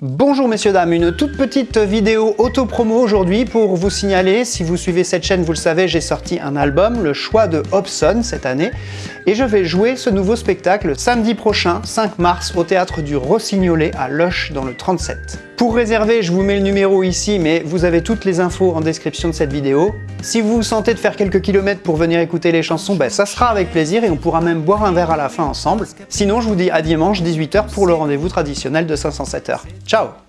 Bonjour messieurs dames, une toute petite vidéo auto-promo aujourd'hui pour vous signaler, si vous suivez cette chaîne vous le savez, j'ai sorti un album, le choix de Hobson cette année, et je vais jouer ce nouveau spectacle samedi prochain, 5 mars, au Théâtre du Rossignolet à Loche dans le 37. Pour réserver, je vous mets le numéro ici, mais vous avez toutes les infos en description de cette vidéo. Si vous vous sentez de faire quelques kilomètres pour venir écouter les chansons, ben ça sera avec plaisir et on pourra même boire un verre à la fin ensemble. Sinon, je vous dis à dimanche 18h pour le rendez-vous traditionnel de 507h. Ciao